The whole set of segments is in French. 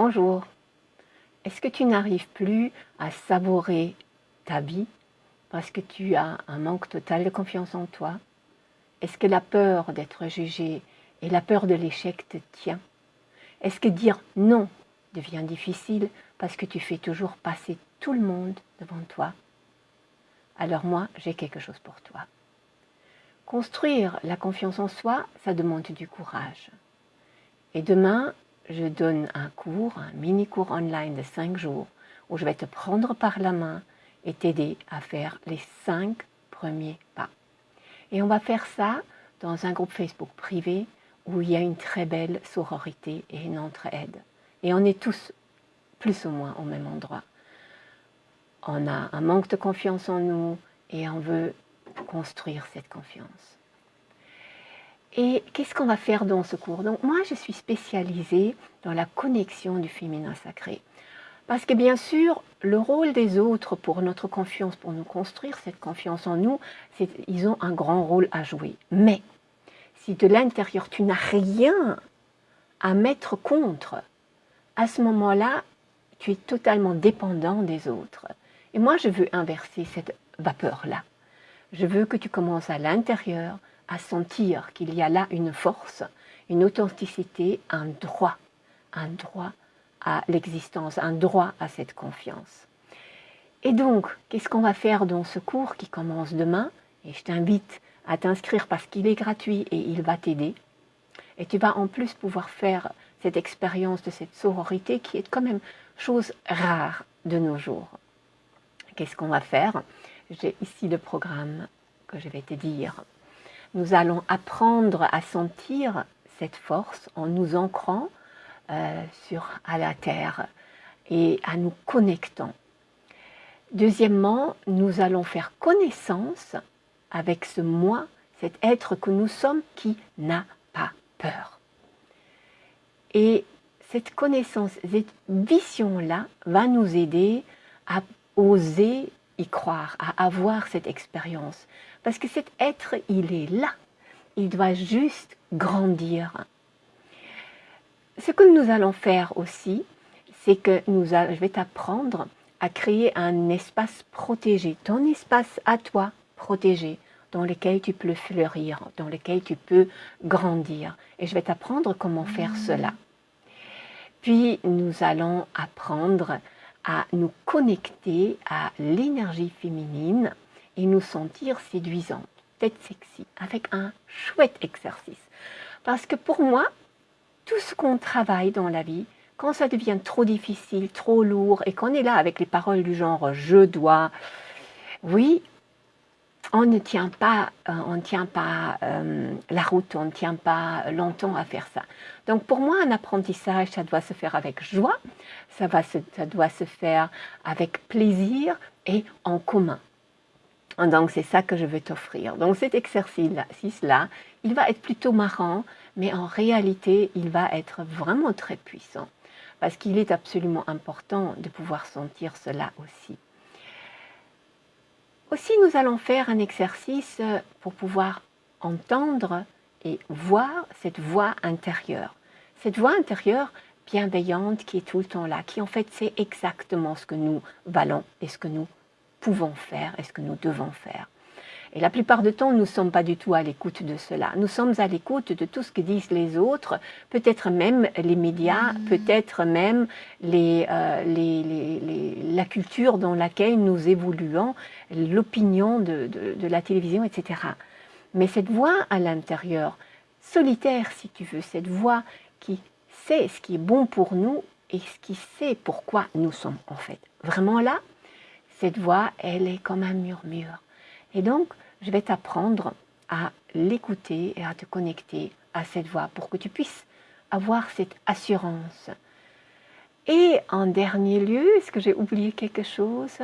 Bonjour. Est-ce que tu n'arrives plus à savourer ta vie parce que tu as un manque total de confiance en toi? Est-ce que la peur d'être jugé et la peur de l'échec te tient? Est-ce que dire non devient difficile parce que tu fais toujours passer tout le monde devant toi? Alors moi, j'ai quelque chose pour toi. Construire la confiance en soi, ça demande du courage. Et demain, je donne un cours, un mini-cours online de 5 jours, où je vais te prendre par la main et t'aider à faire les 5 premiers pas. Et on va faire ça dans un groupe Facebook privé où il y a une très belle sororité et une entraide. Et on est tous plus ou moins au même endroit. On a un manque de confiance en nous et on veut construire cette confiance. Et qu'est-ce qu'on va faire dans ce cours? Donc moi, je suis spécialisée dans la connexion du féminin sacré. Parce que bien sûr, le rôle des autres pour notre confiance, pour nous construire cette confiance en nous, ils ont un grand rôle à jouer. Mais si de l'intérieur, tu n'as rien à mettre contre, à ce moment-là, tu es totalement dépendant des autres. Et moi, je veux inverser cette vapeur-là. Je veux que tu commences à l'intérieur à sentir qu'il y a là une force, une authenticité, un droit, un droit à l'existence, un droit à cette confiance. Et donc, qu'est-ce qu'on va faire dans ce cours qui commence demain? Et je t'invite à t'inscrire parce qu'il est gratuit et il va t'aider. Et tu vas en plus pouvoir faire cette expérience de cette sororité qui est quand même chose rare de nos jours. Qu'est-ce qu'on va faire? J'ai ici le programme que je vais te dire. Nous allons apprendre à sentir cette force en nous ancrant euh, à la terre et à nous connectant. Deuxièmement, nous allons faire connaissance avec ce moi, cet être que nous sommes qui n'a pas peur. Et cette connaissance, cette vision-là va nous aider à oser y croire, à avoir cette expérience. Parce que cet être, il est là. Il doit juste grandir. Ce que nous allons faire aussi, c'est que nous je vais t'apprendre à créer un espace protégé, ton espace à toi protégé, dans lequel tu peux fleurir, dans lequel tu peux grandir. Et je vais t'apprendre comment faire cela. Puis nous allons apprendre à nous connecter à l'énergie féminine et nous sentir séduisantes, tête sexy, avec un chouette exercice. Parce que pour moi, tout ce qu'on travaille dans la vie, quand ça devient trop difficile, trop lourd, et qu'on est là avec les paroles du genre « je dois », oui, on ne tient pas, euh, on tient pas euh, la route, on ne tient pas longtemps à faire ça. Donc pour moi, un apprentissage, ça doit se faire avec joie, ça, va ça doit se faire avec plaisir et en commun. Donc c'est ça que je veux t'offrir. Donc cet exercice-là, il va être plutôt marrant, mais en réalité, il va être vraiment très puissant. Parce qu'il est absolument important de pouvoir sentir cela aussi. Aussi, nous allons faire un exercice pour pouvoir entendre et voir cette voix intérieure. Cette voix intérieure bienveillante qui est tout le temps là, qui en fait c'est exactement ce que nous valons et ce que nous pouvons faire et ce que nous devons faire. Et la plupart du temps, nous ne sommes pas du tout à l'écoute de cela. Nous sommes à l'écoute de tout ce que disent les autres, peut-être même les médias, mm. peut-être même euh, les, la culture dans laquelle nous évoluons, l'opinion de, de la télévision, etc. Mais cette voix à l'intérieur, solitaire si tu veux, cette voix qui sait ce qui est bon pour nous et ce qui sait pourquoi nous sommes en fait vraiment là, cette voix, elle est comme un murmure. Et donc, je vais t'apprendre à l'écouter et à te connecter à cette voix pour que tu puisses avoir cette assurance. Et en dernier lieu, est-ce que j'ai oublié quelque chose?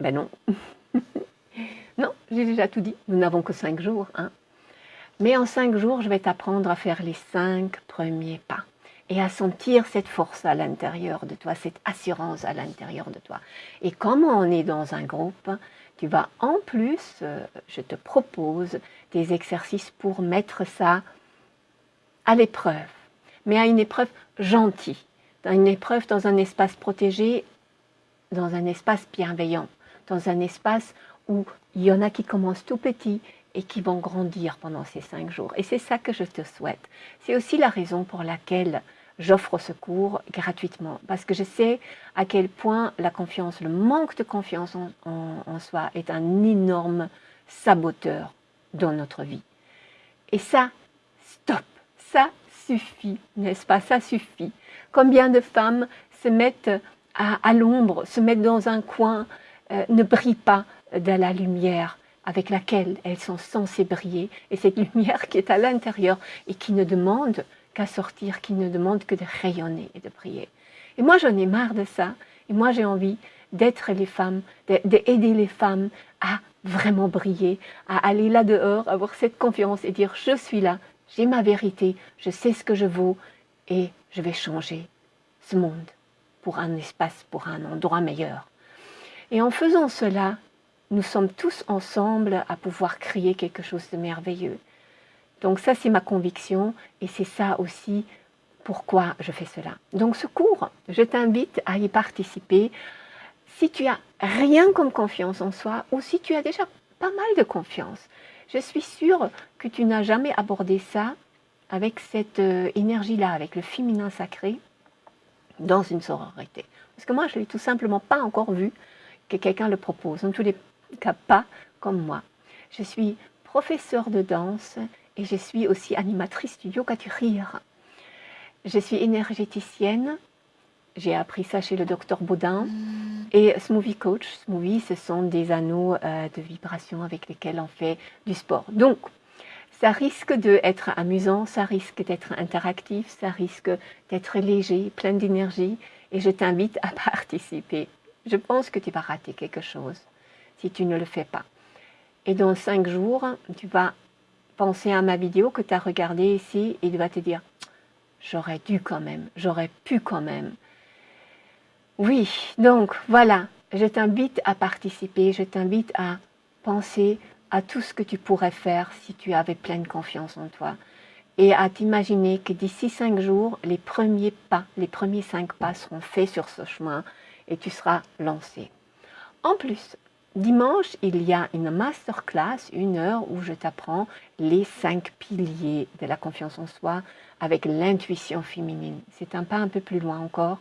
Ben non. non, j'ai déjà tout dit. Nous n'avons que cinq jours. Hein. Mais en cinq jours, je vais t'apprendre à faire les cinq premiers pas et à sentir cette force à l'intérieur de toi, cette assurance à l'intérieur de toi. Et comme on est dans un groupe, tu vas en plus, euh, je te propose des exercices pour mettre ça à l'épreuve, mais à une épreuve gentille. dans une épreuve, dans un espace protégé, dans un espace bienveillant, dans un espace où il y en a qui commencent tout petits et qui vont grandir pendant ces cinq jours. Et c'est ça que je te souhaite. C'est aussi la raison pour laquelle j'offre ce cours gratuitement, parce que je sais à quel point la confiance, le manque de confiance en, soi est un énorme saboteur dans notre vie. Et ça, stop, ça suffit, n'est-ce pas? Ça suffit. Combien de femmes se mettent à, l'ombre, se mettent dans un coin, euh, ne brillent pas de la lumière avec laquelle elles sont censées briller, et cette lumière qui est à l'intérieur et qui ne demande qu'à sortir, qui ne demande que de rayonner et de briller. Et moi, j'en ai marre de ça, et moi, j'ai envie d'être les femmes, d'aider les femmes à vraiment briller, à aller là dehors, avoir cette confiance et dire je suis là, j'ai ma vérité, je sais ce que je vaux et je vais changer ce monde pour un espace, pour un endroit meilleur. Et en faisant cela, nous sommes tous ensemble à pouvoir créer quelque chose de merveilleux. Donc ça, c'est ma conviction et c'est ça aussi pourquoi je fais cela. Donc ce cours, je t'invite à y participer si tu as rien comme confiance en soi ou si tu as déjà pas mal de confiance. Je suis sûre que tu n'as jamais abordé ça avec cette euh, énergie-là, avec le féminin sacré dans une sororité. Parce que moi, je ne l'ai tout simplement pas encore vu que quelqu'un le propose. Tous les cas, pas comme moi. Je suis professeure de danse et je suis aussi animatrice du yoga du rire. Je suis énergéticienne. J'ai appris ça chez le docteur Baudin. Mm. Et Smoothie Coach. Smoothie, ce sont des anneaux euh, de vibration avec lesquels on fait du sport. Donc, ça risque d'être amusant, ça risque d'être interactif, ça risque d'être léger, plein d'énergie. Et je t'invite à participer. Je pense que tu vas rater quelque chose si tu ne le fais pas. Et dans cinq jours, tu vas penser à ma vidéo que tu as regardée ici et tu vas te dire j'aurais dû quand même, j'aurais pu quand même. Oui, donc voilà, je t'invite à participer, je t'invite à penser à tout ce que tu pourrais faire si tu avais pleine confiance en toi et à t'imaginer que d'ici cinq jours, les premiers pas, les premiers cinq pas seront faits sur ce chemin et tu seras lancé. En plus, Dimanche, il y a une masterclass, une heure, où je t'apprends les cinq piliers de la confiance en soi avec l'intuition féminine. C'est un pas un peu plus loin encore.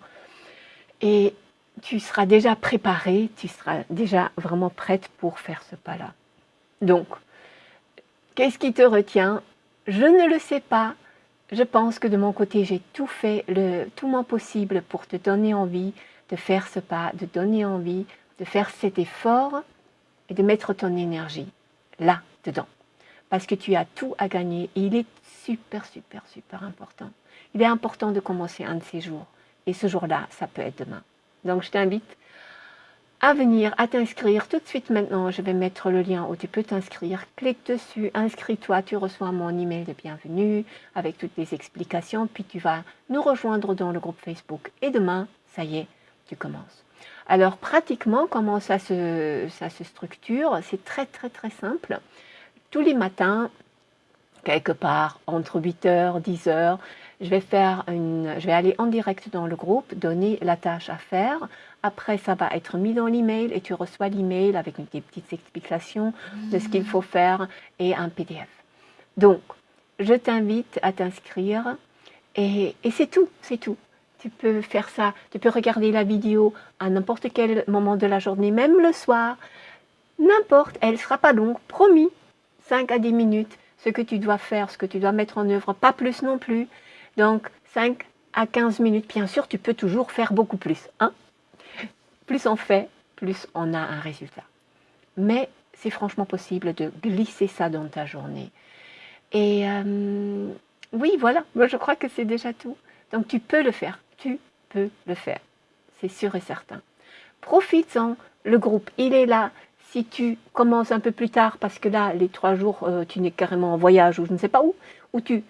Et tu seras déjà préparée, tu seras déjà vraiment prête pour faire ce pas-là. Donc, qu'est-ce qui te retient? Je ne le sais pas. Je pense que de mon côté, j'ai tout fait, tout mon possible pour te donner envie de faire ce pas, de donner envie de faire cet effort et de mettre ton énergie là, dedans. Parce que tu as tout à gagner et il est super, super, super important. Il est important de commencer un de ces jours. Et ce jour-là, ça peut être demain. Donc je t'invite à venir, à t'inscrire tout de suite maintenant. Je vais mettre le lien où tu peux t'inscrire. Clique dessus, inscris-toi, tu reçois mon email de bienvenue avec toutes les explications. Puis tu vas nous rejoindre dans le groupe Facebook. Et demain, ça y est, tu commences. Alors pratiquement, comment ça se, structure C'est très très très simple. Tous les matins, quelque part entre 8h, 10h, je vais, aller en direct dans le groupe, donner la tâche à faire. Après, ça va être mis dans l'email et tu reçois l'email avec des petites explications de ce qu'il faut faire et un PDF. Donc, je t'invite à t'inscrire et c'est tout, c'est tout tu peux faire ça, tu peux regarder la vidéo à n'importe quel moment de la journée, même le soir, n'importe, elle ne sera pas longue, promis, 5 à 10 minutes, ce que tu dois faire, ce que tu dois mettre en œuvre, pas plus non plus, donc 5 à 15 minutes, bien sûr, tu peux toujours faire beaucoup plus, hein. Plus on fait, plus on a un résultat. Mais c'est franchement possible de glisser ça dans ta journée. Et euh, oui, voilà, moi je crois que c'est déjà tout. Donc tu peux le faire tu peux le faire. C'est sûr et certain. Profites-en, le groupe, il est là. Si tu commences un peu plus tard, parce que là, les trois jours, euh, tu n'es carrément en voyage ou je ne sais pas où, ou tu,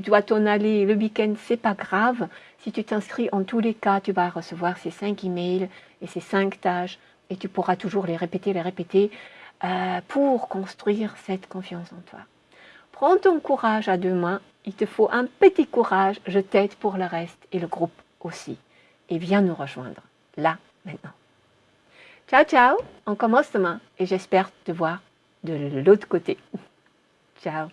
dois t'en aller le week-end, c'est pas grave. Si tu t'inscris, en tous les cas, tu vas recevoir ces cinq emails et ces cinq tâches et tu pourras toujours les répéter, les répéter euh, pour construire cette confiance en toi. Prends ton courage à deux mains, il te faut un petit courage, je t'aide pour le reste et le groupe aussi. Et viens nous rejoindre, là, maintenant. Ciao, ciao, on commence demain et j'espère te voir de l'autre côté. Ciao.